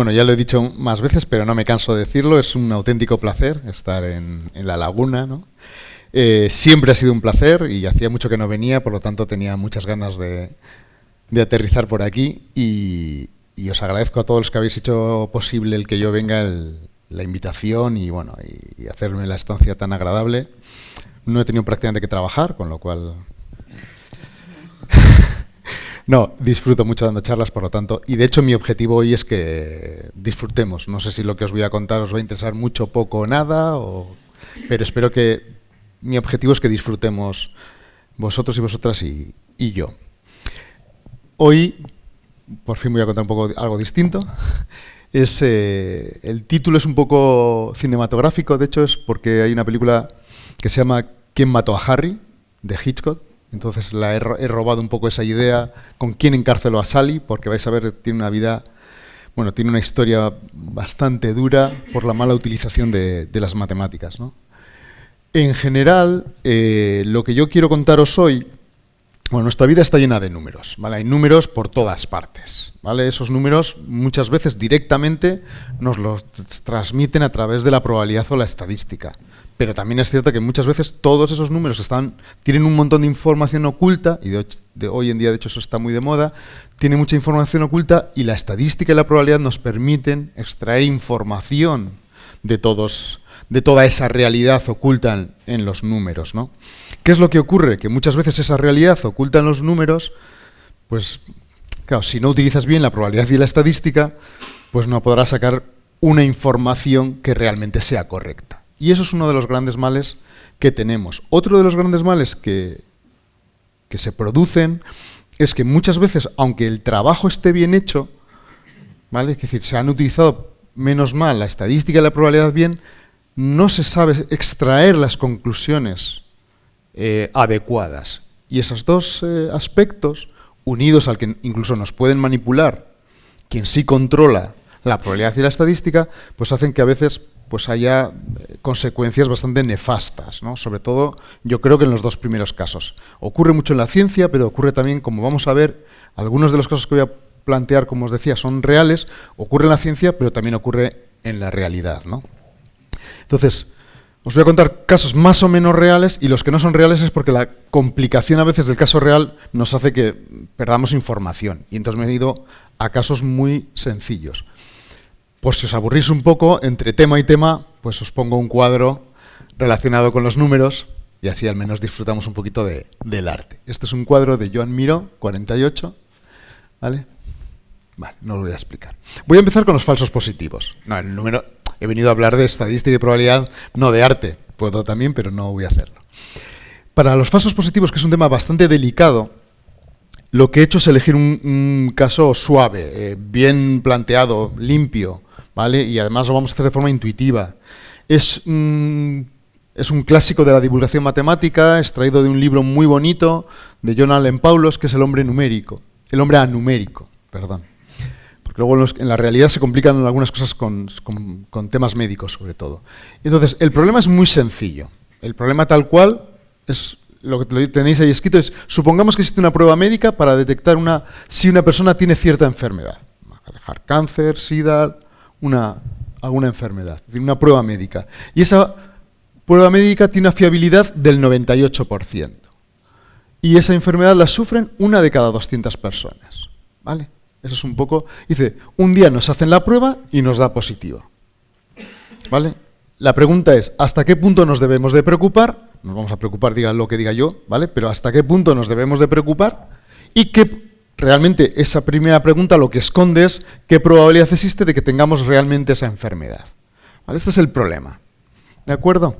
Bueno, ya lo he dicho más veces, pero no me canso de decirlo. Es un auténtico placer estar en, la laguna. ¿no? Eh, siempre ha sido un placer y hacía mucho que no venía, por lo tanto tenía muchas ganas de, aterrizar por aquí. Y, os agradezco a todos los que habéis hecho posible el que yo venga, la invitación y, bueno, y hacerme la estancia tan agradable. No he tenido prácticamente que trabajar, con lo cual no, disfruto mucho dando charlas, por lo tanto, y de hecho mi objetivo hoy es que disfrutemos. No sé si lo que os voy a contar os va a interesar mucho, poco o nada, pero espero que mi objetivo es que disfrutemos vosotros y vosotras y, yo. Hoy, por fin voy a contar un poco algo distinto. Es, eh, el título es un poco cinematográfico, de hecho es porque hay una película que se llama ¿Quién mató a Harry? de Hitchcock, entonces la he, robado un poco esa idea con quién encarceló a Sally, porque vais a ver, tiene una vida, bueno, tiene una historia bastante dura por la mala utilización de, las matemáticas. En general, eh, lo que yo quiero contaros hoy, bueno, nuestra vida está llena de números, ¿vale? Hay números por todas partes, ¿vale? Esos números muchas veces directamente nos los transmiten a través de la probabilidad o la estadística. Pero también es cierto que muchas veces todos esos números tienen un montón de información oculta, y de, hoy en día de hecho eso está muy de moda, tiene mucha información oculta y la estadística y la probabilidad nos permiten extraer información de, todos, de toda esa realidad oculta en, los números. ¿no? ¿Qué es lo que ocurre? Que muchas veces esa realidad oculta en los números, pues claro, si no utilizas bien la probabilidad y la estadística, pues no podrás sacar una información que realmente sea correcta. Y eso es uno de los grandes males que tenemos. Otro de los grandes males que, que se producen es que muchas veces, aunque el trabajo esté bien hecho, ¿vale? es decir, se han utilizado menos mal la estadística y la probabilidad bien, no se sabe extraer las conclusiones eh, adecuadas. Y esos dos eh, aspectos, unidos al que incluso nos pueden manipular, quien sí controla la probabilidad y la estadística, pues hacen que a veces pues haya eh, consecuencias bastante nefastas, ¿no? sobre todo yo creo que en los dos primeros casos. Ocurre mucho en la ciencia, pero ocurre también, como vamos a ver, algunos de los casos que voy a plantear, como os decía, son reales, ocurre en la ciencia, pero también ocurre en la realidad. ¿no? Entonces, os voy a contar casos más o menos reales, y los que no son reales es porque la complicación a veces del caso real nos hace que perdamos información, y entonces me he ido a casos muy sencillos. Pues si os aburrís un poco, entre tema y tema, pues os pongo un cuadro relacionado con los números y así al menos disfrutamos un poquito del arte. Este es un cuadro de Joan Miró, 48, ¿vale? Vale, no lo voy a explicar. Voy a empezar con los falsos positivos. No, el número, he venido a hablar de estadística y probabilidad, no de arte. Puedo también, pero no voy a hacerlo. Para los falsos positivos, que es un tema bastante delicado, lo que he hecho es elegir un, caso suave, eh, bien planteado, limpio, y además lo vamos a hacer de forma intuitiva. Es, es un clásico de la divulgación matemática, extraído de un libro muy bonito de John Allen Paulos, que es el hombre numérico, el hombre anumérico, perdón. Porque luego en, la realidad se complican algunas cosas con, temas médicos, sobre todo. Entonces, el problema es muy sencillo. El problema tal cual es lo que tenéis ahí escrito es, supongamos que existe una prueba médica para detectar una, si una persona tiene cierta enfermedad. Dejar cáncer, sida, una, alguna enfermedad, una prueba médica. Y esa prueba médica tiene una fiabilidad del 98%. Y esa enfermedad la sufren una de cada 200 personas. ¿Vale? Eso es un poco... Dice, un día nos hacen la prueba y nos da positivo. ¿Vale? La pregunta es, ¿hasta qué punto nos debemos de preocupar? Nos vamos a preocupar, diga lo que diga yo, ¿vale? Pero ¿hasta qué punto nos debemos de preocupar? Y qué realmente esa primera pregunta lo que esconde es qué probabilidad existe de que tengamos realmente esa enfermedad. Este es el problema. ¿De acuerdo?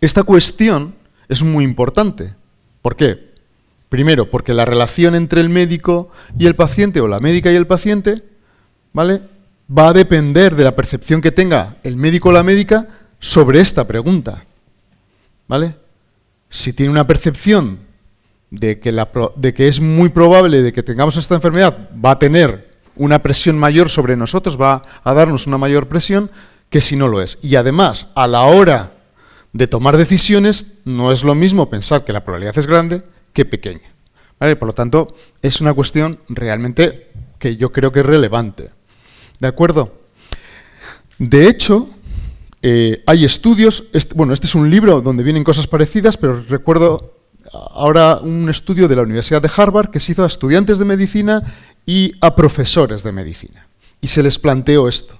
Esta cuestión es muy importante. ¿Por qué? Primero, porque la relación entre el médico y el paciente, o la médica y el paciente, ¿vale? va a depender de la percepción que tenga el médico o la médica sobre esta pregunta. ¿Vale? Si tiene una percepción de que, de que es muy probable de que tengamos esta enfermedad, va a tener una presión mayor sobre nosotros, va a darnos una mayor presión que si no lo es. Y además, a la hora de tomar decisiones, no es lo mismo pensar que la probabilidad es grande que pequeña. Por lo tanto, es una cuestión realmente que yo creo que es relevante. ¿De acuerdo? De hecho, eh, hay estudios, bueno, este es un libro donde vienen cosas parecidas, pero recuerdo ahora un estudio de la Universidad de Harvard que se hizo a estudiantes de medicina y a profesores de medicina. Y se les planteó esto,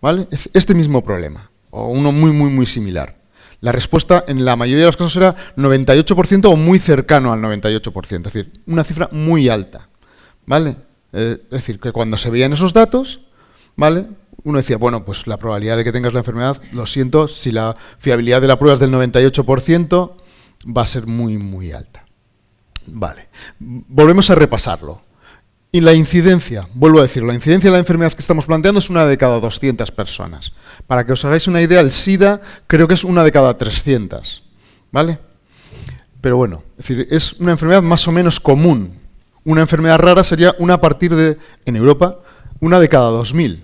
¿vale? Este mismo problema, o uno muy, muy, muy similar. La respuesta en la mayoría de los casos era 98% o muy cercano al 98%, es decir, una cifra muy alta, ¿vale? Eh, es decir, que cuando se veían esos datos, ¿vale? Uno decía, bueno, pues la probabilidad de que tengas la enfermedad, lo siento, si la fiabilidad de la prueba es del 98%, va a ser muy, muy alta. Vale, volvemos a repasarlo. Y la incidencia, vuelvo a decir, la incidencia de la enfermedad que estamos planteando es una de cada 200 personas. Para que os hagáis una idea, el SIDA creo que es una de cada 300. ¿Vale? Pero bueno, es decir, es una enfermedad más o menos común. Una enfermedad rara sería una a partir de, en Europa, una de cada 2.000,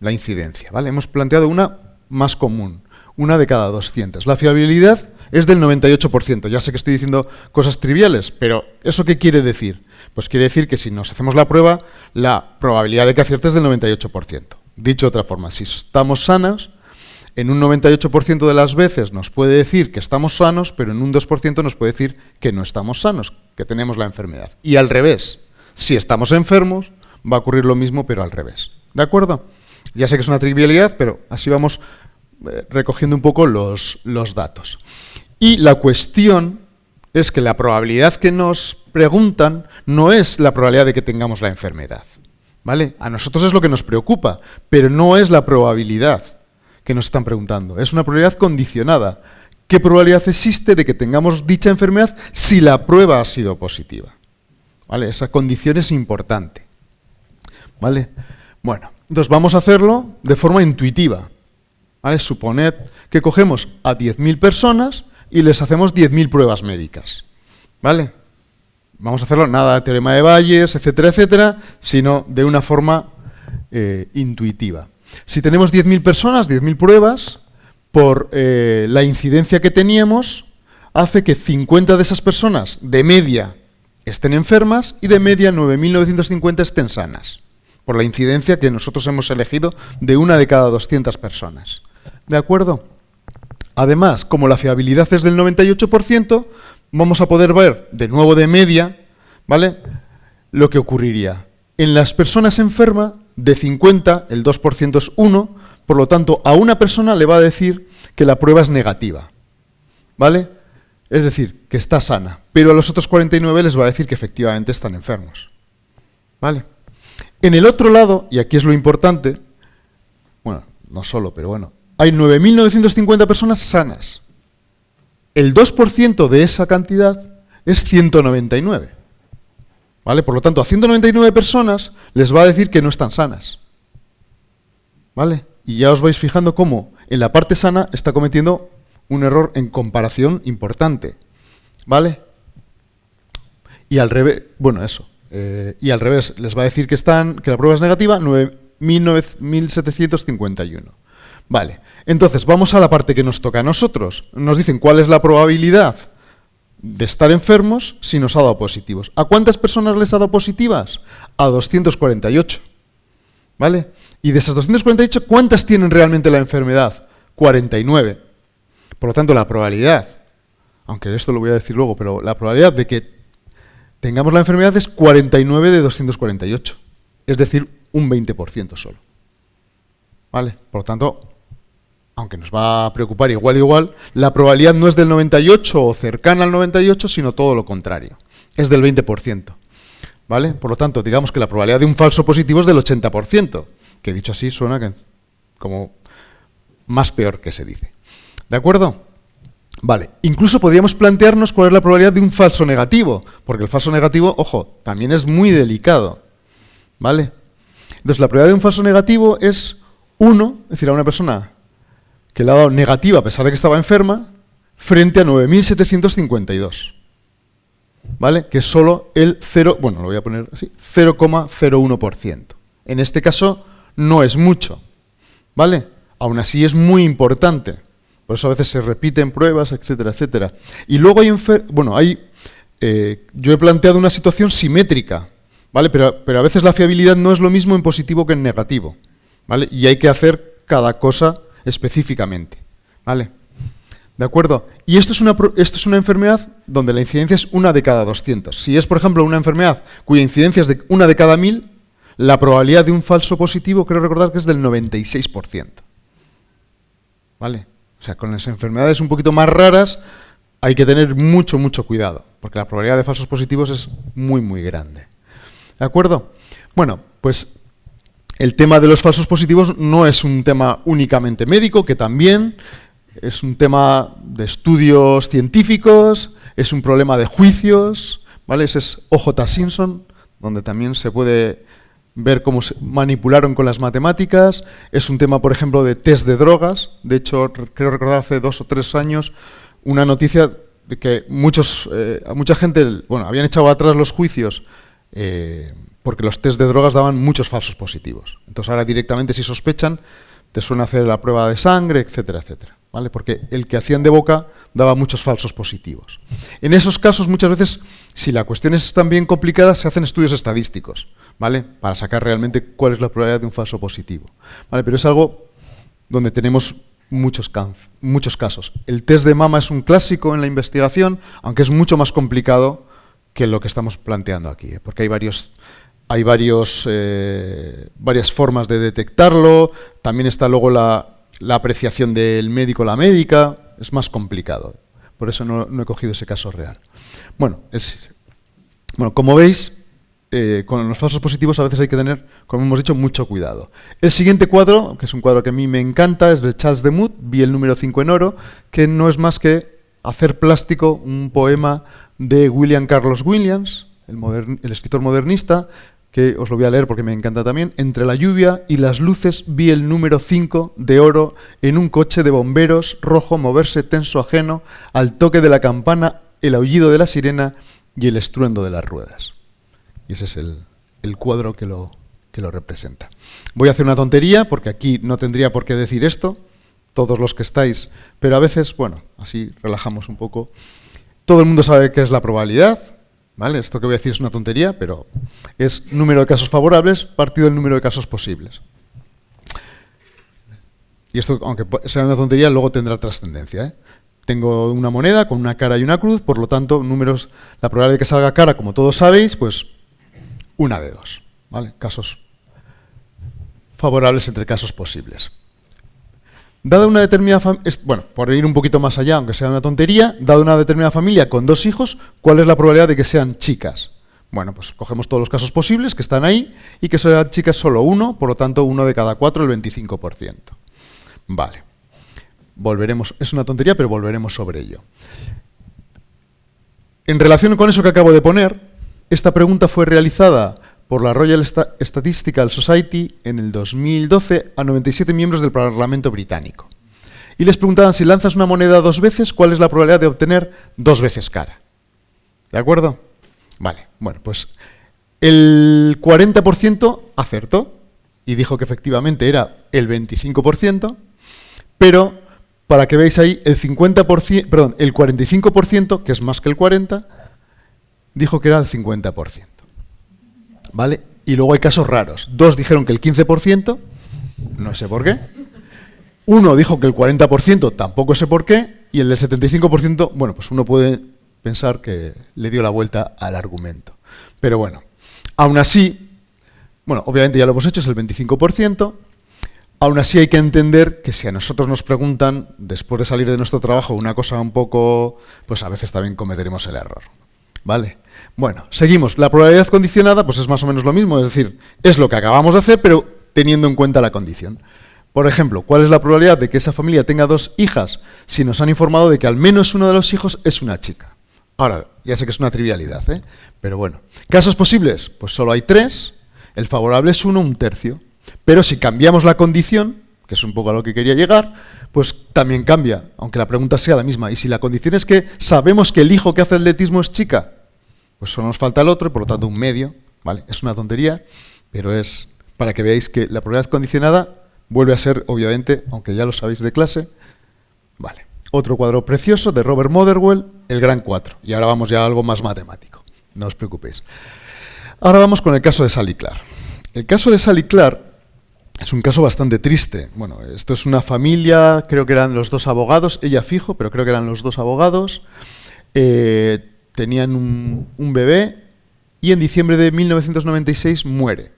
la incidencia. ¿vale? Hemos planteado una más común, una de cada 200. La fiabilidad es del 98%. Ya sé que estoy diciendo cosas triviales, pero ¿eso qué quiere decir? Pues quiere decir que si nos hacemos la prueba, la probabilidad de que acierte es del 98%. Dicho de otra forma, si estamos sanos, en un 98% de las veces nos puede decir que estamos sanos, pero en un 2% nos puede decir que no estamos sanos, que tenemos la enfermedad. Y al revés, si estamos enfermos, va a ocurrir lo mismo, pero al revés. ¿De acuerdo? Ya sé que es una trivialidad, pero así vamos eh, recogiendo un poco los, los datos. Y la cuestión es que la probabilidad que nos preguntan no es la probabilidad de que tengamos la enfermedad. ¿Vale? A nosotros es lo que nos preocupa, pero no es la probabilidad que nos están preguntando. Es una probabilidad condicionada. ¿Qué probabilidad existe de que tengamos dicha enfermedad si la prueba ha sido positiva? ¿Vale? Esa condición es importante. ¿Vale? Bueno, entonces vamos a hacerlo de forma intuitiva. ¿Vale? Suponed que cogemos a 10.000 personas y les hacemos 10.000 pruebas médicas. ¿Vale? Vamos a hacerlo nada de teorema de Bayes, etcétera, etcétera, sino de una forma eh, intuitiva. Si tenemos 10.000 personas, 10.000 pruebas, por eh, la incidencia que teníamos, hace que 50 de esas personas, de media, estén enfermas y de media 9.950 estén sanas, por la incidencia que nosotros hemos elegido de una de cada 200 personas. ¿De acuerdo? Además, como la fiabilidad es del 98%, vamos a poder ver, de nuevo de media, ¿vale? Lo que ocurriría. En las personas enfermas, de 50, el 2% es 1, por lo tanto, a una persona le va a decir que la prueba es negativa, ¿vale? Es decir, que está sana, pero a los otros 49 les va a decir que efectivamente están enfermos, ¿vale? En el otro lado, y aquí es lo importante, bueno, no solo, pero bueno, hay 9.950 personas sanas. El 2% de esa cantidad es 199. ¿Vale? Por lo tanto, a 199 personas les va a decir que no están sanas. ¿Vale? Y ya os vais fijando cómo en la parte sana está cometiendo un error en comparación importante. ¿Vale? Y al revés, bueno, eso. Eh, y al revés, les va a decir que, están, que la prueba es negativa, 9.751. Vale, entonces vamos a la parte que nos toca a nosotros. Nos dicen cuál es la probabilidad de estar enfermos si nos ha dado positivos. ¿A cuántas personas les ha dado positivas? A 248. ¿Vale? Y de esas 248, ¿cuántas tienen realmente la enfermedad? 49. Por lo tanto, la probabilidad, aunque esto lo voy a decir luego, pero la probabilidad de que tengamos la enfermedad es 49 de 248. Es decir, un 20% solo. ¿Vale? Por lo tanto, aunque nos va a preocupar igual igual, la probabilidad no es del 98 o cercana al 98, sino todo lo contrario. Es del 20%. ¿Vale? Por lo tanto, digamos que la probabilidad de un falso positivo es del 80%, que dicho así suena como más peor que se dice. ¿De acuerdo? Vale, incluso podríamos plantearnos cuál es la probabilidad de un falso negativo, porque el falso negativo, ojo, también es muy delicado. ¿Vale? Entonces, la probabilidad de un falso negativo es 1, es decir, a una persona que le ha dado negativa a pesar de que estaba enferma, frente a 9.752. ¿Vale? Que es solo el 0, bueno, lo voy a poner así, 0,01%. En este caso no es mucho, ¿vale? Aún así es muy importante, Por eso a veces se repiten pruebas, etcétera, etcétera. Y luego hay, bueno, hay, eh, yo he planteado una situación simétrica, ¿vale? Pero, pero a veces la fiabilidad no es lo mismo en positivo que en negativo, ¿vale? Y hay que hacer cada cosa específicamente, ¿vale? ¿De acuerdo? Y esto es, una, esto es una enfermedad donde la incidencia es una de cada 200. Si es, por ejemplo, una enfermedad cuya incidencia es de una de cada 1000, la probabilidad de un falso positivo, creo recordar que es del 96%. ¿Vale? O sea, con las enfermedades un poquito más raras hay que tener mucho, mucho cuidado, porque la probabilidad de falsos positivos es muy, muy grande. ¿De acuerdo? Bueno, pues el tema de los falsos positivos no es un tema únicamente médico, que también es un tema de estudios científicos, es un problema de juicios, ¿vale? Ese es OJ Simpson, donde también se puede ver cómo se manipularon con las matemáticas. Es un tema, por ejemplo, de test de drogas. De hecho, creo recordar hace dos o tres años una noticia de que muchos, eh, mucha gente, bueno, habían echado atrás los juicios eh, porque los test de drogas daban muchos falsos positivos. Entonces ahora directamente si sospechan, te suelen hacer la prueba de sangre, etcétera, etcétera. ¿vale? Porque el que hacían de boca daba muchos falsos positivos. En esos casos, muchas veces, si la cuestión es tan bien complicada, se hacen estudios estadísticos. ¿vale? Para sacar realmente cuál es la probabilidad de un falso positivo. ¿vale? Pero es algo donde tenemos muchos, muchos casos. El test de mama es un clásico en la investigación, aunque es mucho más complicado que lo que estamos planteando aquí, ¿eh? porque hay varios hay varios, eh, varias formas de detectarlo, también está luego la, apreciación del médico la médica, es más complicado. Por eso no, he cogido ese caso real. Bueno, es, bueno como veis, eh, con los falsos positivos a veces hay que tener, como hemos dicho, mucho cuidado. El siguiente cuadro, que es un cuadro que a mí me encanta, es de Charles de Demuth, vi el número 5 en oro, que no es más que hacer plástico un poema de William Carlos Williams, el escritor modernista, que os lo voy a leer porque me encanta también. Entre la lluvia y las luces vi el número 5 de oro en un coche de bomberos rojo moverse tenso ajeno al toque de la campana, el aullido de la sirena y el estruendo de las ruedas. Y ese es el, cuadro que lo, que lo representa. Voy a hacer una tontería, porque aquí no tendría por qué decir esto, todos los que estáis, pero a veces, bueno, así relajamos un poco. Todo el mundo sabe qué es la probabilidad, ¿vale? Esto que voy a decir es una tontería, pero es número de casos favorables partido del número de casos posibles. Y esto, aunque sea una tontería, luego tendrá trascendencia. ¿eh? Tengo una moneda con una cara y una cruz, por lo tanto, números, la probabilidad de que salga cara, como todos sabéis, pues una de dos. ¿vale? Casos favorables entre casos posibles. Dada una determinada bueno, por ir un poquito más allá, aunque sea una tontería, dada una determinada familia con dos hijos, ¿cuál es la probabilidad de que sean chicas? Bueno, pues cogemos todos los casos posibles que están ahí y que sean chicas solo uno, por lo tanto uno de cada cuatro, el 25%. Vale. Volveremos, es una tontería, pero volveremos sobre ello. En relación con eso que acabo de poner, esta pregunta fue realizada por la Royal Statistical Society en el 2012 a 97 miembros del Parlamento británico. Y les preguntaban, si lanzas una moneda dos veces, ¿cuál es la probabilidad de obtener dos veces cara? ¿De acuerdo? Vale, bueno, pues el 40% acertó y dijo que efectivamente era el 25%, pero para que veáis ahí, el 50%, perdón, el 45%, que es más que el 40%, dijo que era el 50%. ¿Vale? Y luego hay casos raros. Dos dijeron que el 15%, no sé por qué. Uno dijo que el 40%, tampoco sé por qué. Y el del 75%, bueno, pues uno puede pensar que le dio la vuelta al argumento. Pero bueno, aún así, bueno, obviamente ya lo hemos hecho, es el 25%. Aún así hay que entender que si a nosotros nos preguntan, después de salir de nuestro trabajo, una cosa un poco, pues a veces también cometeremos el error. ¿Vale? Bueno, seguimos. La probabilidad condicionada pues es más o menos lo mismo, es decir, es lo que acabamos de hacer, pero teniendo en cuenta la condición. Por ejemplo, ¿cuál es la probabilidad de que esa familia tenga dos hijas si nos han informado de que al menos uno de los hijos es una chica? Ahora, ya sé que es una trivialidad, ¿eh? pero bueno. ¿Casos posibles? Pues solo hay tres. El favorable es uno, un tercio. Pero si cambiamos la condición, que es un poco a lo que quería llegar, pues también cambia, aunque la pregunta sea la misma. Y si la condición es que sabemos que el hijo que hace atletismo es chica, pues solo nos falta el otro, y por lo tanto un medio, ¿vale? Es una tontería, pero es para que veáis que la probabilidad condicionada vuelve a ser, obviamente, aunque ya lo sabéis de clase, Vale. Otro cuadro precioso de Robert Motherwell, el Gran 4. Y ahora vamos ya a algo más matemático. No os preocupéis. Ahora vamos con el caso de Sally Clark. El caso de Sally Clark es un caso bastante triste. Bueno, esto es una familia, creo que eran los dos abogados, ella fijo, pero creo que eran los dos abogados. Eh, tenían un, bebé y en diciembre de 1996 muere.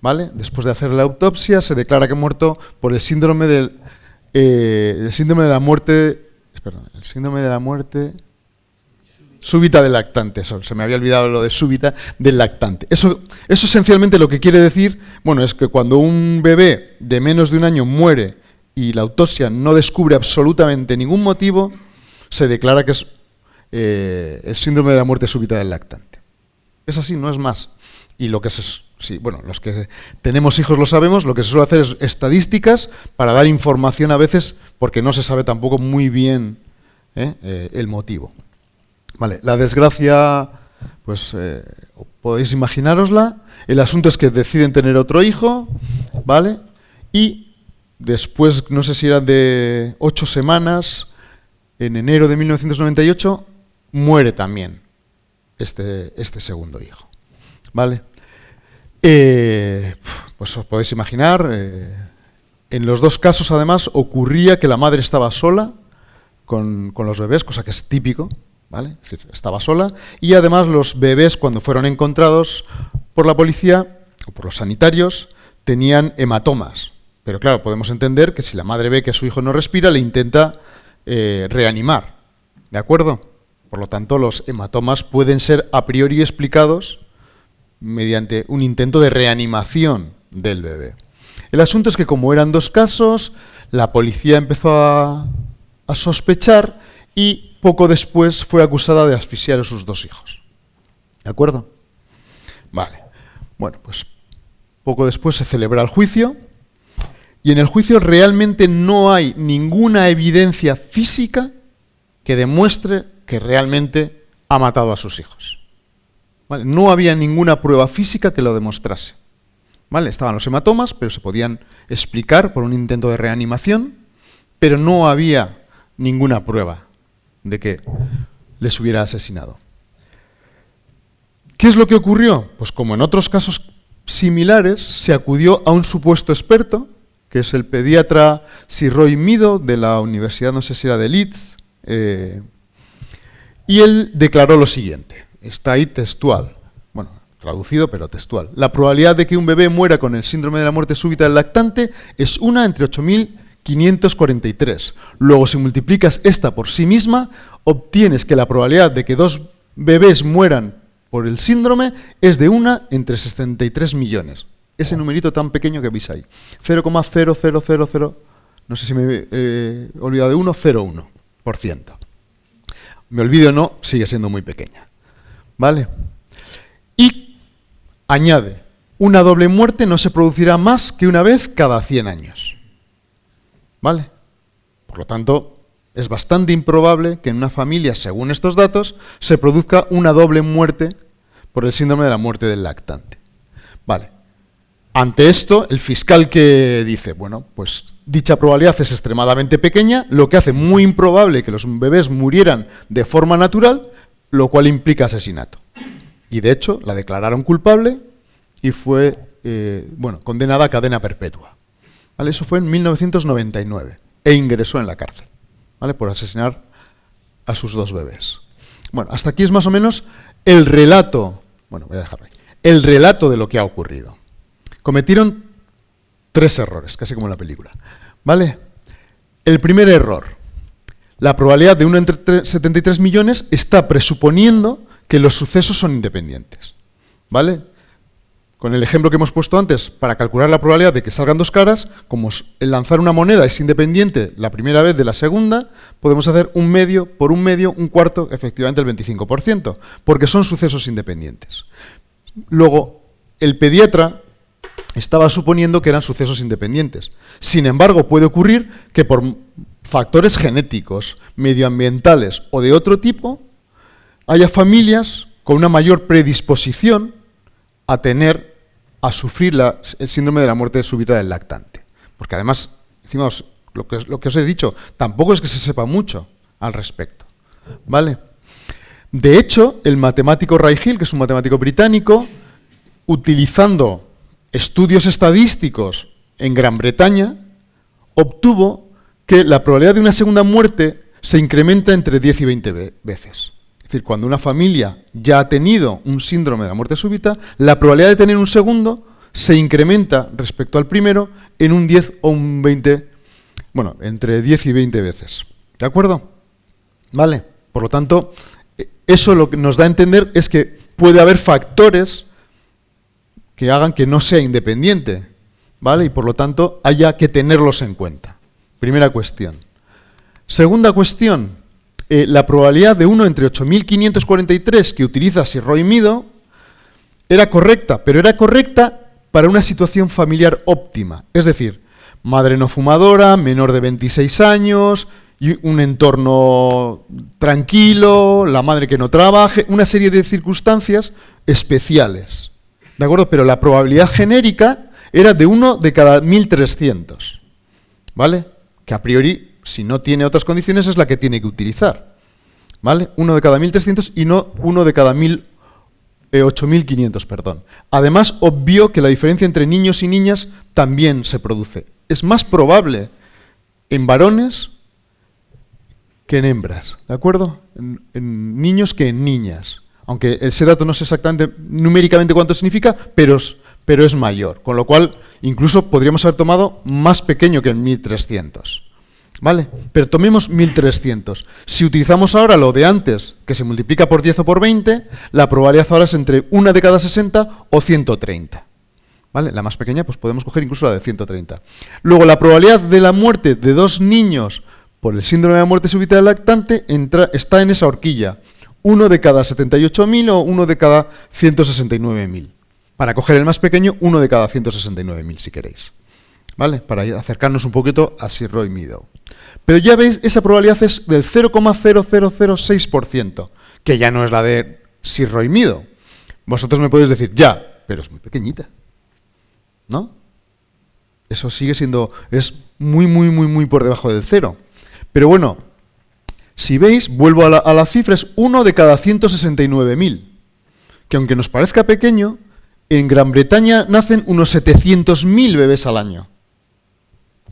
¿Vale? Después de hacer la autopsia se declara que muerto por el síndrome del eh, el síndrome de la muerte, perdón, el síndrome de la muerte súbita del lactante, se me había olvidado lo de súbita del lactante. Eso, eso esencialmente lo que quiere decir, bueno, es que cuando un bebé de menos de un año muere y la autopsia no descubre absolutamente ningún motivo, se declara que es eh, el síndrome de la muerte súbita del lactante. Es así, no es más. Y lo que se, sí, bueno, los que tenemos hijos lo sabemos, lo que se suele hacer es estadísticas para dar información a veces porque no se sabe tampoco muy bien ¿eh? Eh, el motivo. Vale, la desgracia, pues eh, podéis imaginarosla. El asunto es que deciden tener otro hijo, ¿vale? Y después, no sé si eran de ocho semanas, en enero de 1998, muere también este, este segundo hijo, ¿vale? Eh, pues os podéis imaginar, eh, en los dos casos además ocurría que la madre estaba sola con, los bebés, cosa que es típico, estaba sola y además los bebés cuando fueron encontrados por la policía o por los sanitarios tenían hematomas. Pero claro, podemos entender que si la madre ve que su hijo no respira, le intenta eh, reanimar. ¿De acuerdo? Por lo tanto, los hematomas pueden ser a priori explicados mediante un intento de reanimación del bebé. El asunto es que como eran dos casos, la policía empezó a, a sospechar y poco después fue acusada de asfixiar a sus dos hijos. ¿De acuerdo? Vale. Bueno, pues poco después se celebra el juicio y en el juicio realmente no hay ninguna evidencia física que demuestre que realmente ha matado a sus hijos. No había ninguna prueba física que lo demostrase. Estaban los hematomas, pero se podían explicar por un intento de reanimación, pero no había ninguna prueba de que les hubiera asesinado. ¿Qué es lo que ocurrió? Pues como en otros casos similares, se acudió a un supuesto experto, que es el pediatra Sirroy Mido, de la Universidad, no sé si era de Leeds, eh, y él declaró lo siguiente, está ahí textual, bueno, traducido pero textual. La probabilidad de que un bebé muera con el síndrome de la muerte súbita del lactante es una entre 8.000 543. Luego, si multiplicas esta por sí misma, obtienes que la probabilidad de que dos bebés mueran por el síndrome es de una entre 63 millones. Ese numerito tan pequeño que veis ahí. 0,0000, no sé si me he eh, olvidado de 1, 0,1%. Me olvido o no, sigue siendo muy pequeña. ¿Vale? Y añade, una doble muerte no se producirá más que una vez cada 100 años. ¿Vale? Por lo tanto, es bastante improbable que en una familia, según estos datos, se produzca una doble muerte por el síndrome de la muerte del lactante. Vale. Ante esto, el fiscal que dice, bueno, pues dicha probabilidad es extremadamente pequeña, lo que hace muy improbable que los bebés murieran de forma natural, lo cual implica asesinato. Y de hecho, la declararon culpable y fue, eh, bueno, condenada a cadena perpetua. Eso fue en 1999 e ingresó en la cárcel ¿vale? por asesinar a sus dos bebés. Bueno, hasta aquí es más o menos el relato, bueno, voy a dejarlo ahí, el relato de lo que ha ocurrido. Cometieron tres errores, casi como en la película. ¿Vale? El primer error, la probabilidad de 1 entre 73 millones está presuponiendo que los sucesos son independientes. ¿Vale? Con el ejemplo que hemos puesto antes, para calcular la probabilidad de que salgan dos caras, como el lanzar una moneda es independiente la primera vez de la segunda, podemos hacer un medio por un medio, un cuarto, efectivamente el 25%, porque son sucesos independientes. Luego, el pediatra estaba suponiendo que eran sucesos independientes. Sin embargo, puede ocurrir que por factores genéticos, medioambientales o de otro tipo, haya familias con una mayor predisposición a tener, a sufrir el síndrome de la muerte súbita del lactante. Porque además, decimos, lo que, lo que os he dicho, tampoco es que se sepa mucho al respecto. ¿Vale? De hecho, el matemático Ray Hill, que es un matemático británico, utilizando estudios estadísticos en Gran Bretaña, obtuvo que la probabilidad de una segunda muerte se incrementa entre 10 y 20 veces. Es decir, cuando una familia ya ha tenido un síndrome de la muerte súbita, la probabilidad de tener un segundo se incrementa respecto al primero en un 10 o un 20, bueno, entre 10 y 20 veces. ¿De acuerdo? ¿Vale? Por lo tanto, eso lo que nos da a entender es que puede haber factores que hagan que no sea independiente, ¿vale? Y por lo tanto haya que tenerlos en cuenta. Primera cuestión. Segunda cuestión, eh, la probabilidad de 1 entre 8.543 que utiliza Sirroy Mido era correcta, pero era correcta para una situación familiar óptima. Es decir, madre no fumadora, menor de 26 años, y un entorno tranquilo, la madre que no trabaje, una serie de circunstancias especiales. ¿De acuerdo? Pero la probabilidad genérica era de 1 de cada 1300. ¿Vale? Que a priori, si no tiene otras condiciones, es la que tiene que utilizar. ¿Vale? Uno de cada 1300 y no uno de cada 8500, eh, perdón. Además, obvio que la diferencia entre niños y niñas también se produce. Es más probable en varones que en hembras, ¿de acuerdo? En, niños que en niñas. Aunque ese dato no sé exactamente numéricamente cuánto significa, pero, es mayor. Con lo cual, incluso podríamos haber tomado más pequeño que el 1300. ¿Vale? Pero tomemos 1300. Si utilizamos ahora lo de antes, que se multiplica por 10 o por 20, la probabilidad ahora es entre una de cada 60 o 130. ¿Vale? La más pequeña, pues podemos coger incluso la de 130. Luego, la probabilidad de la muerte de dos niños por el síndrome de la muerte súbita del lactante está en esa horquilla. Uno de cada 78.000 o uno de cada 169.000. Para coger el más pequeño, uno de cada 169.000, si queréis. ¿Vale? Para acercarnos un poquito a Sirroy Meadow. Pero ya veis, esa probabilidad es del 0,0006%, que ya no es la de Sirroy Meadow. Vosotros me podéis decir, ya, pero es muy pequeñita. ¿No? Eso sigue siendo, es muy, muy, muy, muy por debajo del cero. Pero bueno, si veis, vuelvo a la, cifra, es uno de cada 169.000, que aunque nos parezca pequeño, en Gran Bretaña nacen unos 700.000 bebés al año.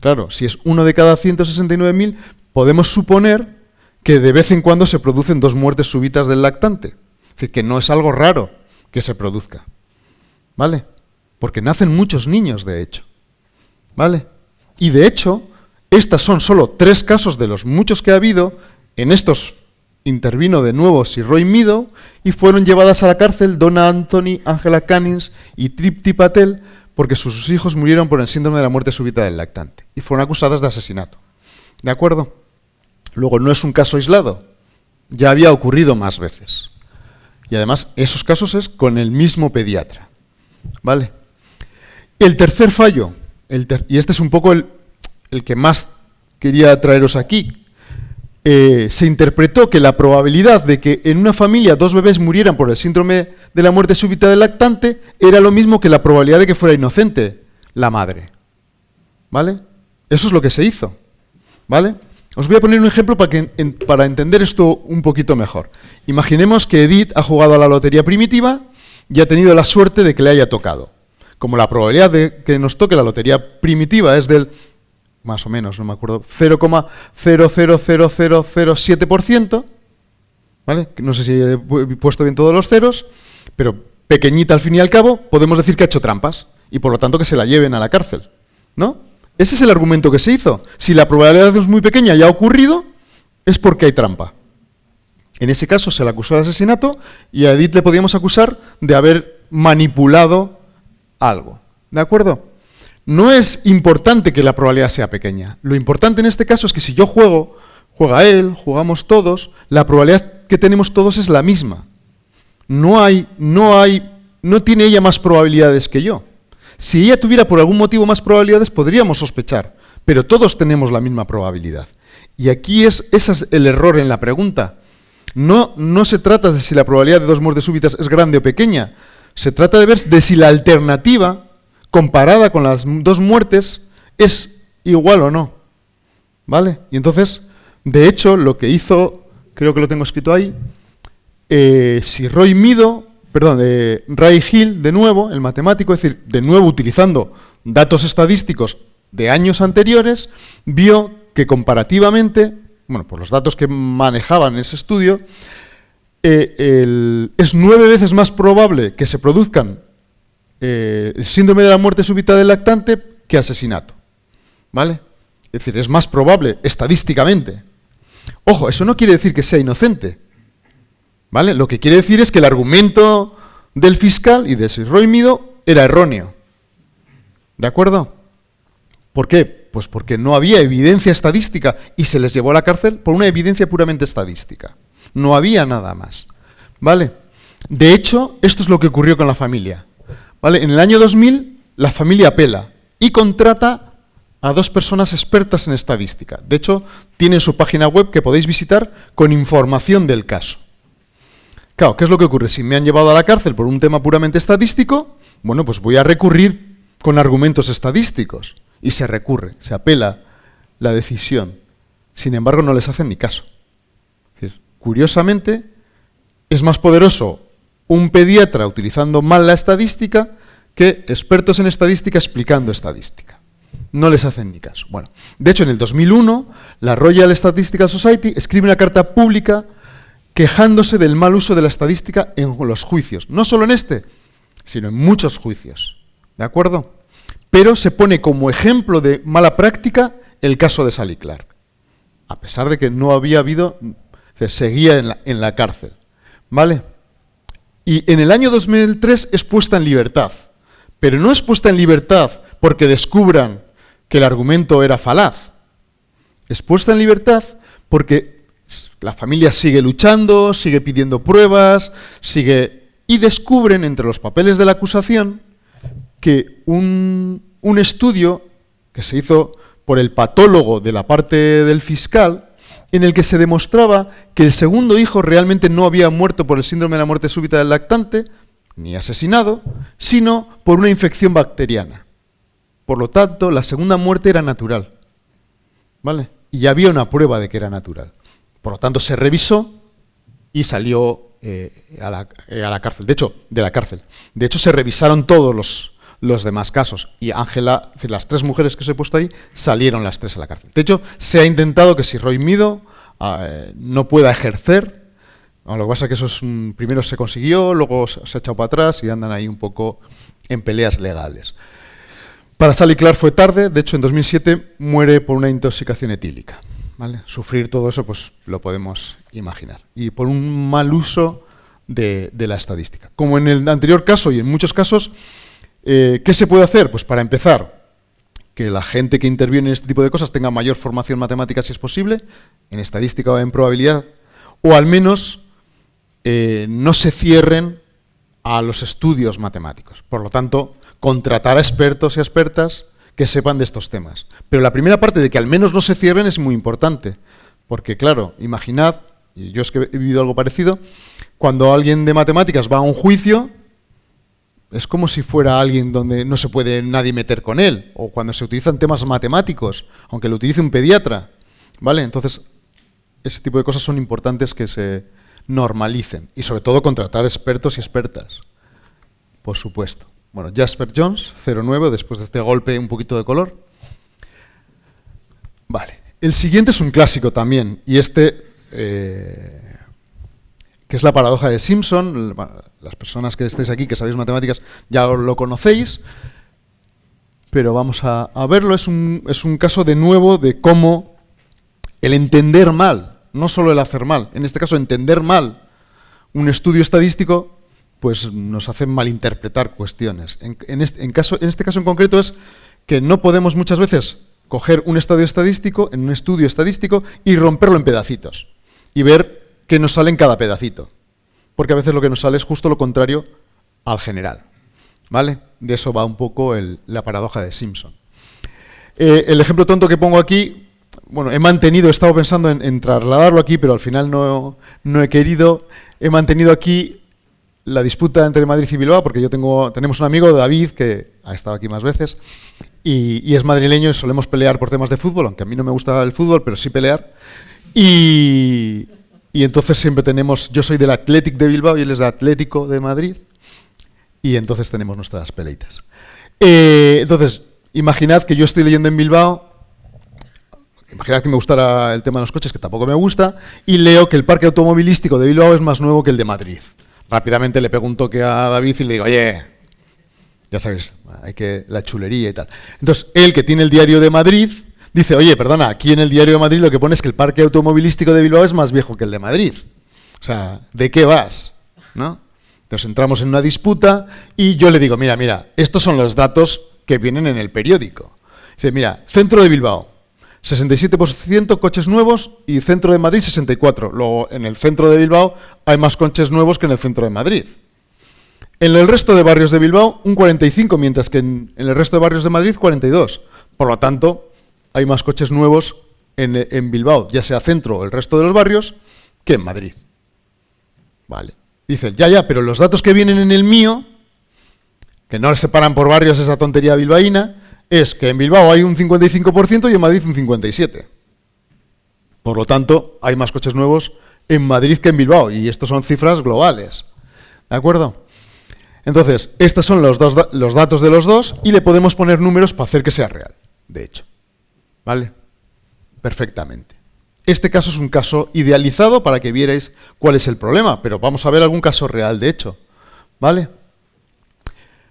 Claro, si es uno de cada 169.000, podemos suponer que de vez en cuando se producen dos muertes súbitas del lactante. Es decir, que no es algo raro que se produzca. ¿Vale? Porque nacen muchos niños, de hecho. ¿Vale? Y de hecho, estas son solo tres casos de los muchos que ha habido. En estos intervino de nuevo Sir Roy Meadow y fueron llevadas a la cárcel Donna Anthony, Angela Cannings y Tripti Patel porque sus hijos murieron por el síndrome de la muerte súbita del lactante y fueron acusadas de asesinato. ¿De acuerdo? Luego, no es un caso aislado. Ya había ocurrido más veces. Y además, esos casos es con el mismo pediatra. ¿Vale? El tercer fallo, y este es un poco el, el que más quería traeros aquí, eh, se interpretó que la probabilidad de que en una familia dos bebés murieran por el síndrome de la muerte súbita del lactante era lo mismo que la probabilidad de que fuera inocente la madre. ¿Vale? Eso es lo que se hizo. ¿Vale? Os voy a poner un ejemplo para, que, para entender esto un poquito mejor. Imaginemos que Edith ha jugado a la lotería primitiva y ha tenido la suerte de que le haya tocado. Como la probabilidad de que nos toque la lotería primitiva es del más o menos, no me acuerdo, 0,000007%, ¿vale? No sé si he puesto bien todos los ceros, pero pequeñita al fin y al cabo, podemos decir que ha hecho trampas y por lo tanto que se la lleven a la cárcel, ¿no? Ese es el argumento que se hizo. Si la probabilidad es muy pequeña y ha ocurrido, es porque hay trampa. En ese caso se le acusó de asesinato y a Edith le podíamos acusar de haber manipulado algo. ¿De acuerdo? No es importante que la probabilidad sea pequeña. Lo importante en este caso es que si yo juego, juega él, jugamos todos, la probabilidad que tenemos todos es la misma. No hay, no hay, no tiene ella más probabilidades que yo. Si ella tuviera por algún motivo más probabilidades, podríamos sospechar, pero todos tenemos la misma probabilidad. Y aquí es, ese es el error en la pregunta. No, no se trata de si la probabilidad de dos muertes súbitas es grande o pequeña, se trata de ver si la alternativa comparada con las dos muertes, es igual o no. ¿Vale? Y entonces, de hecho, lo que hizo, creo que lo tengo escrito ahí, eh, si Roy Mido, perdón, de Ray Hill, de nuevo, el matemático, es decir, de nuevo utilizando datos estadísticos de años anteriores, vio que comparativamente, bueno, por los datos que manejaban en ese estudio, eh, es nueve veces más probable que se produzcan eh, síndrome de la muerte súbita del lactante que asesinato. ¿Vale? Es decir, es más probable estadísticamente. Ojo, eso no quiere decir que sea inocente. ¿Vale? Lo que quiere decir es que el argumento del fiscal y de Mido era erróneo. ¿De acuerdo? ¿Por qué? Pues porque no había evidencia estadística y se les llevó a la cárcel por una evidencia puramente estadística. No había nada más. ¿Vale? De hecho, esto es lo que ocurrió con la familia. En el año 2000, la familia apela y contrata a dos personas expertas en estadística. De hecho, tienen su página web que podéis visitar con información del caso. Claro, ¿qué es lo que ocurre? Si me han llevado a la cárcel por un tema puramente estadístico, bueno, pues voy a recurrir con argumentos estadísticos. Y se recurre, se apela la decisión. Sin embargo, no les hacen ni caso. curiosamente, es más poderoso un pediatra utilizando mal la estadística que expertos en estadística explicando estadística. No les hacen ni caso. Bueno, de hecho, en el 2001, la Royal Statistical Society escribe una carta pública quejándose del mal uso de la estadística en los juicios. No solo en este, sino en muchos juicios. ¿De acuerdo? Pero se pone como ejemplo de mala práctica el caso de Sally Clark. A pesar de que no había habido, se seguía en la, en la cárcel. ¿Vale? Y en el año 2003 es puesta en libertad. Pero no es puesta en libertad porque descubran que el argumento era falaz. Es puesta en libertad porque la familia sigue luchando, sigue pidiendo pruebas, sigue... Y descubren entre los papeles de la acusación que un, un estudio que se hizo por el patólogo de la parte del fiscal en el que se demostraba que el segundo hijo realmente no había muerto por el síndrome de la muerte súbita del lactante, ni asesinado, sino por una infección bacteriana. Por lo tanto, la segunda muerte era natural. ¿Vale? Y había una prueba de que era natural. Por lo tanto, se revisó y salió eh, a, eh, a la cárcel. De hecho, de la cárcel. De hecho, se revisaron todos los, los demás casos. Y Ángela, las tres mujeres que os he puesto ahí, salieron las tres a la cárcel. De hecho, se ha intentado que si Roy Mido ah, eh, no pueda ejercer, lo que pasa es que eso primero se consiguió, luego se ha echado para atrás y andan ahí un poco en peleas legales. Para Sally Clark fue tarde, de hecho en 2007 muere por una intoxicación etílica. Sufrir todo eso pues lo podemos imaginar. Y por un mal uso de, de la estadística. Como en el anterior caso y en muchos casos, eh, ¿Qué se puede hacer? Pues para empezar, que la gente que interviene en este tipo de cosas tenga mayor formación matemática si es posible, en estadística o en probabilidad, o al menos eh, no se cierren a los estudios matemáticos. Por lo tanto, contratar a expertos y expertas que sepan de estos temas. Pero la primera parte de que al menos no se cierren es muy importante, porque claro, imaginad, y yo es que he vivido algo parecido, cuando alguien de matemáticas va a un juicio, es como si fuera alguien donde no se puede nadie meter con él, o cuando se utilizan temas matemáticos, aunque lo utilice un pediatra, ¿vale? Entonces, ese tipo de cosas son importantes que se normalicen, y sobre todo contratar expertos y expertas, por supuesto. Bueno, Jasper Jones, 09, después de este golpe un poquito de color. Vale, el siguiente es un clásico también, y este... Eh, que es la paradoja de Simpson. Las personas que estéis aquí, que sabéis matemáticas, ya lo conocéis, pero vamos a, verlo. Es un, es un caso de nuevo de cómo el entender mal, no solo el hacer mal, en este caso entender mal un estudio estadístico, pues nos hace malinterpretar cuestiones. En, este, caso, en este caso en concreto es que no podemos muchas veces coger un estudio estadístico, en un estudio estadístico, y romperlo en pedacitos. Y ver que nos sale en cada pedacito. Porque a veces lo que nos sale es justo lo contrario al general. ¿Vale? De eso va un poco la paradoja de Simpson. Eh, el ejemplo tonto que pongo aquí, bueno, he mantenido, he estado pensando en, trasladarlo aquí, pero al final no, he querido. He mantenido aquí la disputa entre Madrid y Bilbao, porque yo tengo, tenemos un amigo, David, que ha estado aquí más veces, y, es madrileño y solemos pelear por temas de fútbol, aunque a mí no me gusta el fútbol, pero sí pelear. Y, y entonces siempre tenemos, yo soy del Athletic de Bilbao y él es del Atlético de Madrid, y entonces tenemos nuestras peleitas. Eh, entonces, imaginad que yo estoy leyendo en Bilbao, imaginad que me gustara el tema de los coches, que tampoco me gusta, y leo que el parque automovilístico de Bilbao es más nuevo que el de Madrid. Rápidamente le pregunto que a David y le digo, oye, ya sabes, hay que la chulería y tal. Entonces, él que tiene el diario de Madrid, dice, oye, perdona, aquí en el diario de Madrid lo que pone es que el parque automovilístico de Bilbao es más viejo que el de Madrid. O sea, ¿de qué vas? ¿No? Entonces entramos en una disputa y yo le digo, mira, mira, estos son los datos que vienen en el periódico. Dice, mira, centro de Bilbao, 67% coches nuevos y centro de Madrid 64%. Luego, en el centro de Bilbao hay más coches nuevos que en el centro de Madrid. En el resto de barrios de Bilbao, un 45, mientras que en, el resto de barrios de Madrid, 42. Por lo tanto, hay más coches nuevos en, Bilbao, ya sea centro o el resto de los barrios, que en Madrid. Vale. Dice, ya, ya, pero los datos que vienen en el mío, que no separan por barrios esa tontería bilbaína, es que en Bilbao hay un 55% y en Madrid un 57%. Por lo tanto, hay más coches nuevos en Madrid que en Bilbao, y estas son cifras globales. ¿De acuerdo? Entonces, estos son los, dos, los datos de los dos y le podemos poner números para hacer que sea real, de hecho. ¿Vale? Perfectamente. Este caso es un caso idealizado para que vierais cuál es el problema, pero vamos a ver algún caso real, de hecho. ¿Vale?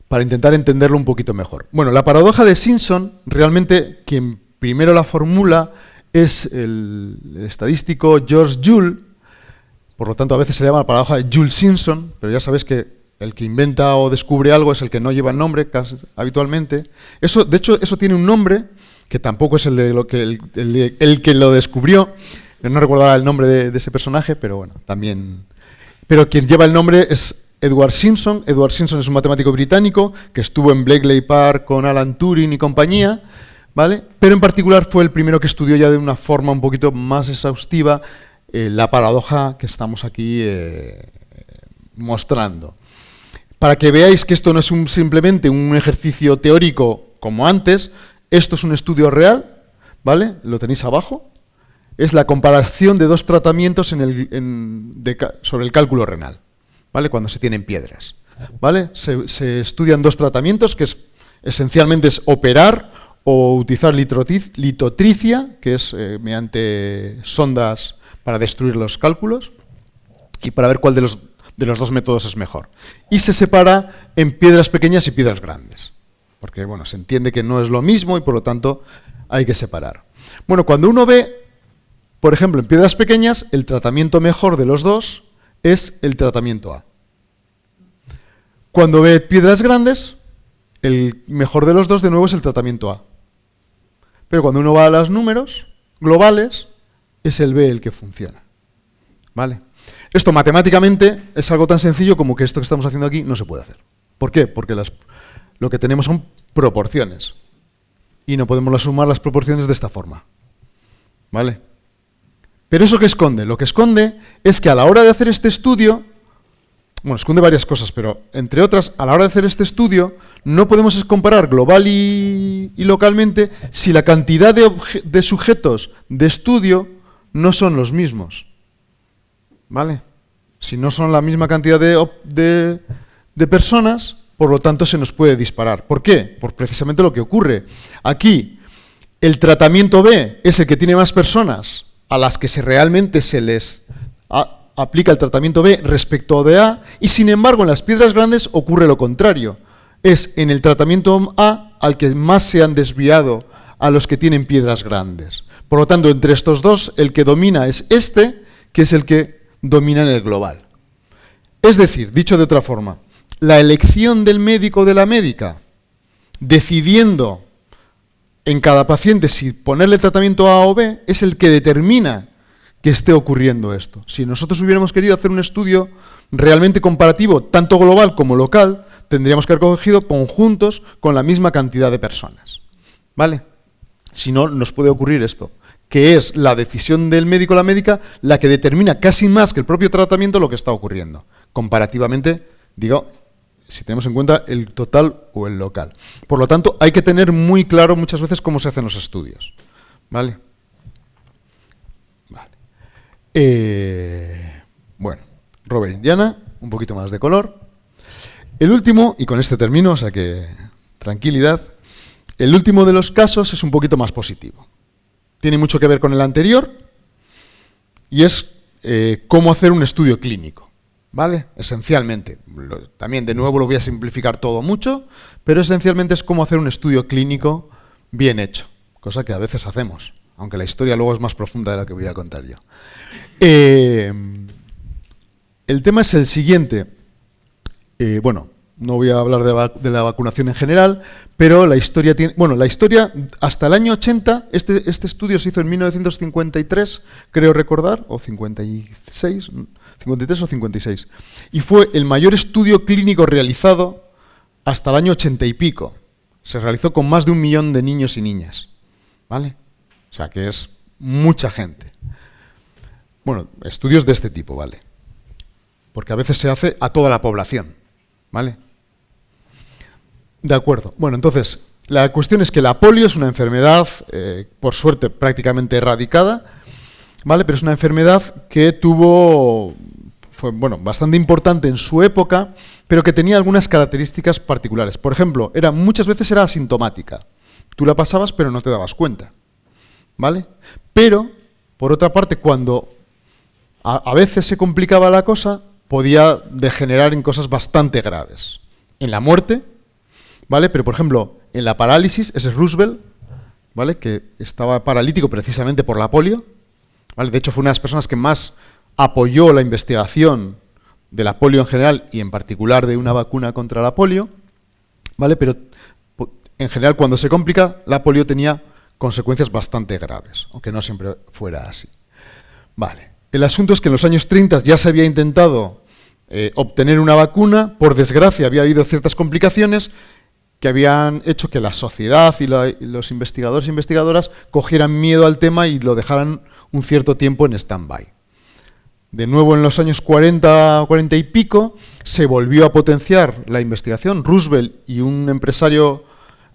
Para intentar entenderlo un poquito mejor. Bueno, la paradoja de Simpson, realmente quien primero la formula es el estadístico George Joule, por lo tanto a veces se llama la paradoja de Joule-Simpson, pero ya sabéis que el que inventa o descubre algo es el que no lleva el nombre habitualmente. Eso, de hecho, eso tiene un nombre que tampoco es el de lo que el, que lo descubrió. No recuerdo el nombre de, ese personaje, pero bueno, también. Pero quien lleva el nombre es Edward Simpson. Edward Simpson es un matemático británico que estuvo en Blakely Park con Alan Turing y compañía, ¿vale? Pero en particular fue el primero que estudió ya de una forma un poquito más exhaustiva eh, la paradoja que estamos aquí eh, mostrando. Para que veáis que esto no es simplemente un ejercicio teórico como antes, esto es un estudio real, ¿vale? Lo tenéis abajo. Es la comparación de dos tratamientos sobre el cálculo renal, ¿vale? Cuando se tienen piedras, ¿vale? Se, estudian dos tratamientos que es, esencialmente es operar o utilizar litotricia, que es eh, mediante sondas para destruir los cálculos, y para ver cuál de los de los dos métodos es mejor. Y se separa en piedras pequeñas y piedras grandes. Porque, bueno, se entiende que no es lo mismo y por lo tanto hay que separar. Bueno, cuando uno ve, por ejemplo, en piedras pequeñas, el tratamiento mejor de los dos es el tratamiento A. Cuando ve piedras grandes, el mejor de los dos de nuevo es el tratamiento A. Pero cuando uno va a los números globales, es el B el que funciona. ¿Vale? Esto matemáticamente es algo tan sencillo como que esto que estamos haciendo aquí no se puede hacer. ¿Por qué? Porque lo que tenemos son proporciones. Y no podemos sumar las proporciones de esta forma. ¿Vale? Pero ¿eso qué esconde? Lo que esconde es que a la hora de hacer este estudio, bueno, esconde varias cosas, pero entre otras, a la hora de hacer este estudio, no podemos comparar global y, localmente si la cantidad de sujetos de estudio no son los mismos. ¿Vale? Si no son la misma cantidad de, personas, por lo tanto se nos puede disparar. ¿Por qué? Por precisamente lo que ocurre. Aquí, el tratamiento B es el que tiene más personas a las que realmente se les aplica el tratamiento B respecto de A, y sin embargo en las piedras grandes ocurre lo contrario. Es en el tratamiento A al que más se han desviado a los que tienen piedras grandes. Por lo tanto, entre estos dos, el que domina es este, que es el que domina en el global. Es decir, dicho de otra forma, la elección del médico o de la médica, decidiendo en cada paciente si ponerle tratamiento A o B, es el que determina que esté ocurriendo esto. Si nosotros hubiéramos querido hacer un estudio realmente comparativo, tanto global como local, tendríamos que haber cogido conjuntos con la misma cantidad de personas. ¿Vale? Si no, nos puede ocurrir esto que es la decisión del médico o la médica la que determina casi más que el propio tratamiento lo que está ocurriendo. Comparativamente, digo, si tenemos en cuenta el total o el local. Por lo tanto, hay que tener muy claro muchas veces cómo se hacen los estudios. ¿Vale? vale. Eh, bueno, Robert Indiana, un poquito más de color. El último, y con este termino, o sea que tranquilidad, el último de los casos es un poquito más positivo. Tiene mucho que ver con el anterior y es eh, cómo hacer un estudio clínico. ¿Vale? Esencialmente. también, de nuevo, lo voy a simplificar todo mucho, pero esencialmente es cómo hacer un estudio clínico bien hecho, cosa que a veces hacemos, aunque la historia luego es más profunda de la que voy a contar yo. Eh, el tema es el siguiente. Eh, bueno, no voy a hablar de, la vacunación en general, pero la historia tiene... Bueno, la historia, hasta el año 80, este, este estudio se hizo en 1953, creo recordar, o 56, 53 o 56, y fue el mayor estudio clínico realizado hasta el año 80 y pico. Se realizó con más de un millón de niños y niñas, ¿vale? O sea, que es mucha gente. Bueno, estudios de este tipo, ¿vale? Porque a veces se hace a toda la población, ¿vale? De acuerdo. Bueno, entonces, la cuestión es que la polio es una enfermedad, eh, por suerte, prácticamente erradicada, ¿vale? Pero es una enfermedad que tuvo, fue, bueno, bastante importante en su época, pero que tenía algunas características particulares. Por ejemplo, era, muchas veces era asintomática. Tú la pasabas, pero no te dabas cuenta, ¿vale? Pero, por otra parte, cuando a veces se complicaba la cosa, podía degenerar en cosas bastante graves. En la muerte, ¿vale? Pero, por ejemplo, en la parálisis, ese es Roosevelt, ¿vale? Que estaba paralítico precisamente por la polio, De hecho, fue una de las personas que más apoyó la investigación de la polio en general y en particular de una vacuna contra la polio, ¿vale? Pero en general cuando se complica, la polio tenía consecuencias bastante graves, aunque no siempre fuera así. Vale. El asunto es que en los años 30 ya se había intentado eh, obtener una vacuna, por desgracia había habido ciertas complicaciones que habían hecho que la sociedad y, los investigadores e investigadoras cogieran miedo al tema y lo dejaran un cierto tiempo en stand-by. De nuevo en los años 40, 40 y pico, se volvió a potenciar la investigación. Roosevelt y un empresario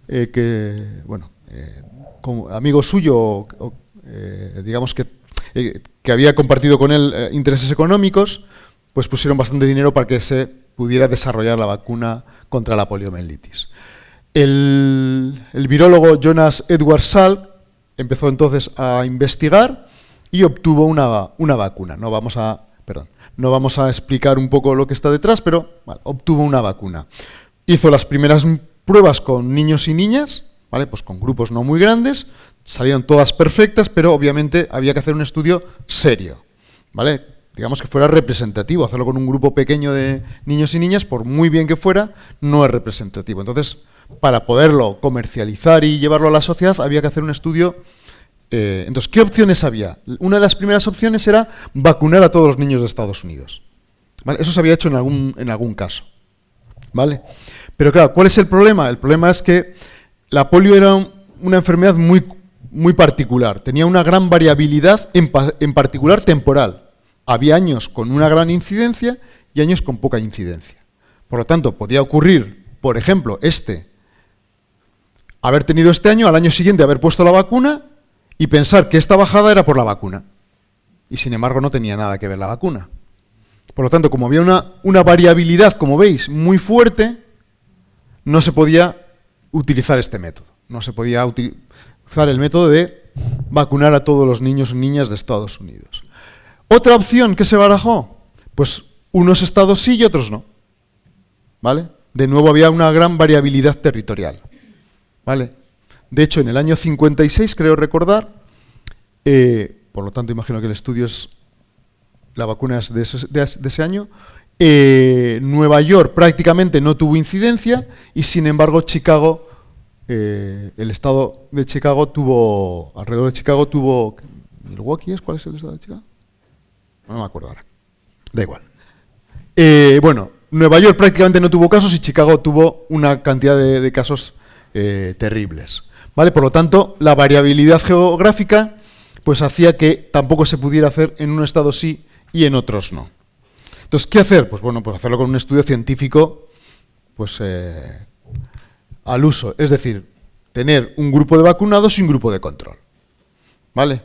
eh, que, bueno, eh, amigo suyo, eh, digamos que, que había compartido con él intereses económicos, pues pusieron bastante dinero para que se pudiera desarrollar la vacuna contra la poliomielitis. El, virólogo Jonas Edward Salk empezó entonces a investigar y obtuvo una, vacuna. No vamos, a, perdón, no vamos a explicar un poco lo que está detrás, pero obtuvo una vacuna. Hizo las primeras pruebas con niños y niñas, ¿vale? pues con grupos no muy grandes, salieron todas perfectas, pero obviamente había que hacer un estudio serio. ¿vale? digamos que fuera representativo. Hacerlo con un grupo pequeño de niños y niñas, por muy bien que fuera, no es representativo. Entonces, para poderlo comercializar y llevarlo a la sociedad, había que hacer un estudio. Eh, entonces, ¿qué opciones había? Una de las primeras opciones era vacunar a todos los niños de Estados Unidos. Eso se había hecho en algún, en algún caso. ¿Vale? Pero claro, ¿cuál es el problema? El problema es que la polio era una enfermedad muy, muy particular. Tenía una gran variabilidad, en, en particular temporal. Había años con una gran incidencia y años con poca incidencia. Por lo tanto, podía ocurrir, por ejemplo, este haber tenido este año, al año siguiente haber puesto la vacuna y pensar que esta bajada era por la vacuna. Y sin embargo no tenía nada que ver la vacuna. Por lo tanto, como había una, variabilidad, como veis, muy fuerte, no se podía utilizar este método. No se podía utilizar el método de vacunar a todos los niños y niñas de Estados Unidos. Otra opción que se barajó, pues unos estados sí y otros no. ¿Vale? De nuevo había una gran variabilidad territorial. ¿Vale? De hecho, en el año 56, creo recordar, eh, por lo tanto imagino que el estudio es, la vacuna es de ese, año, eh, Nueva York prácticamente no tuvo incidencia y sin embargo Chicago, eh, el estado de Chicago tuvo, alrededor de Chicago tuvo, ¿Milwaukee es? ¿Cuál es el estado de Chicago? No me acuerdo ahora. Da igual. bueno, Nueva York prácticamente no tuvo casos y Chicago tuvo una cantidad de casos terribles. ¿Vale? Por lo tanto, la variabilidad geográfica pues hacía que tampoco se pudiera hacer en un estado sí y en otros no. Entonces, ¿qué hacer? Pues bueno, pues hacerlo con un estudio científico pues, eh, al uso. Es decir, tener un grupo de vacunados y un grupo de control. ¿Vale?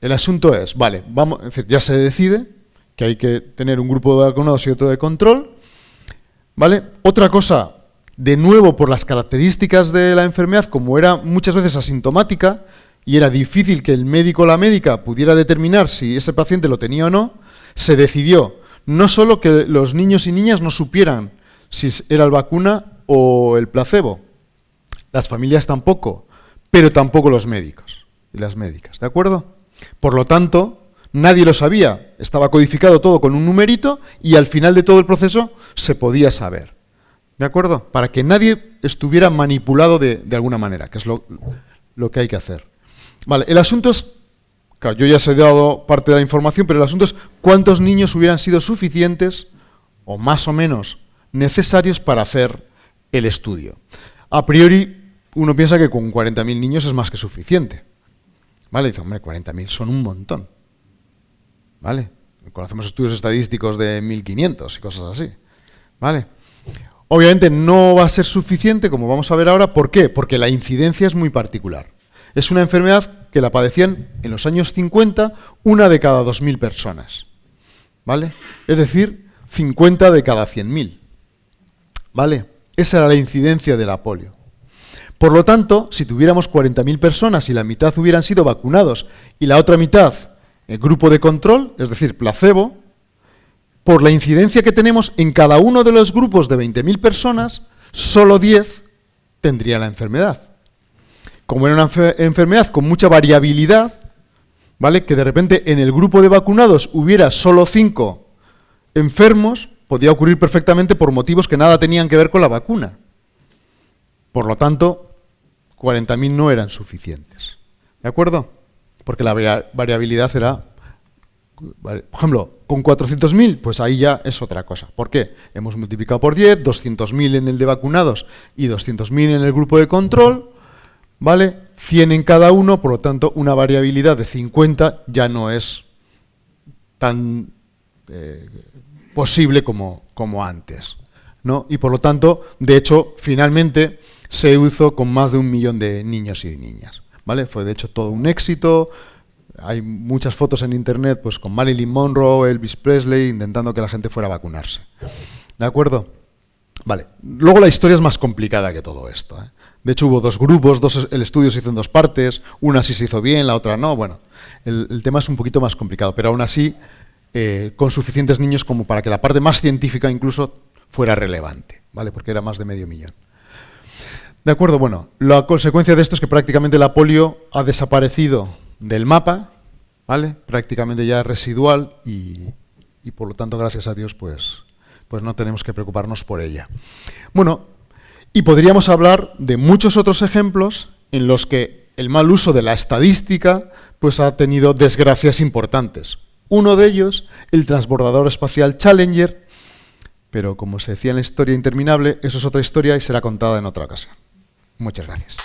El asunto es, vale, vamos, ya se decide que hay que tener un grupo de vacunados y otro de control. ¿Vale? Otra cosa, de nuevo por las características de la enfermedad, como era muchas veces asintomática y era difícil que el médico o la médica pudiera determinar si ese paciente lo tenía o no, se decidió no solo que los niños y niñas no supieran si era la vacuna o el placebo, las familias tampoco, pero tampoco los médicos y las médicas, ¿de acuerdo? Por lo tanto, nadie lo sabía, estaba codificado todo con un numerito y al final de todo el proceso se podía saber, ¿de acuerdo? Para que nadie estuviera manipulado de, alguna manera, que es lo, que hay que hacer. El asunto es yo ya os he dado parte de la información, pero el asunto es cuántos niños hubieran sido suficientes, o más o menos necesarios, para hacer el estudio. A priori, uno piensa que con 40.000 niños es más que suficiente. ¿Vale? Dice, hombre, 40.000 son un montón. ¿Vale? Conocemos estudios estadísticos de 1.500 y cosas así. ¿Vale? Obviamente no va a ser suficiente, como vamos a ver ahora. ¿Por qué? Porque la incidencia es muy particular. Es una enfermedad que la padecían en los años 50 una de cada 2.000 personas. ¿Vale? Es decir, 50 de cada 100.000. ¿Vale? Esa era la incidencia de la polio. Por lo tanto, si tuviéramos 40.000 personas y la mitad hubieran sido vacunados y la otra mitad el grupo de control, es decir, placebo, por la incidencia que tenemos en cada uno de los grupos de 20.000 personas, solo 10 tendrían la enfermedad como era una enfermedad con mucha variabilidad, ¿vale? que de repente en el grupo de vacunados hubiera solo cinco enfermos, podía ocurrir perfectamente por motivos que nada tenían que ver con la vacuna. Por lo tanto, 40.000 no eran suficientes. ¿De acuerdo? Porque la variabilidad era... Por ejemplo, con 400.000, pues ahí ya es otra cosa. ¿Por qué? Hemos multiplicado por 10, 200.000 en el de vacunados y 200.000 en el grupo de control, ¿vale? 100 en cada uno, por lo tanto, una variabilidad de 50 ya no es tan eh, posible como, antes. ¿no? Y por lo tanto, de hecho, finalmente se hizo con más de un millón de niños y niñas. ¿vale? Fue de hecho todo un éxito. Hay muchas fotos en internet pues, con Marilyn Monroe, Elvis Presley, intentando que la gente fuera a vacunarse. ¿De acuerdo? Vale. Luego la historia es más complicada que todo esto. ¿eh? De hecho, hubo dos grupos, el estudio se hizo en dos partes, una sí se hizo bien, la otra no. Bueno, el, tema es un poquito más complicado, pero aún así, eh, con suficientes niños como para que la parte más científica incluso fuera relevante, ¿vale? Porque era más de medio millón. De acuerdo, bueno, la consecuencia de esto es que prácticamente la polio ha desaparecido del mapa, ¿vale? Prácticamente ya residual y, y por lo tanto, gracias a Dios, pues, pues no tenemos que preocuparnos por ella. Bueno, y podríamos hablar de muchos otros ejemplos en los que el mal uso de la estadística pues, ha tenido desgracias importantes. Uno de ellos, el transbordador espacial Challenger, pero como se decía en la historia interminable, eso es otra historia y será contada en otra ocasión. Muchas gracias.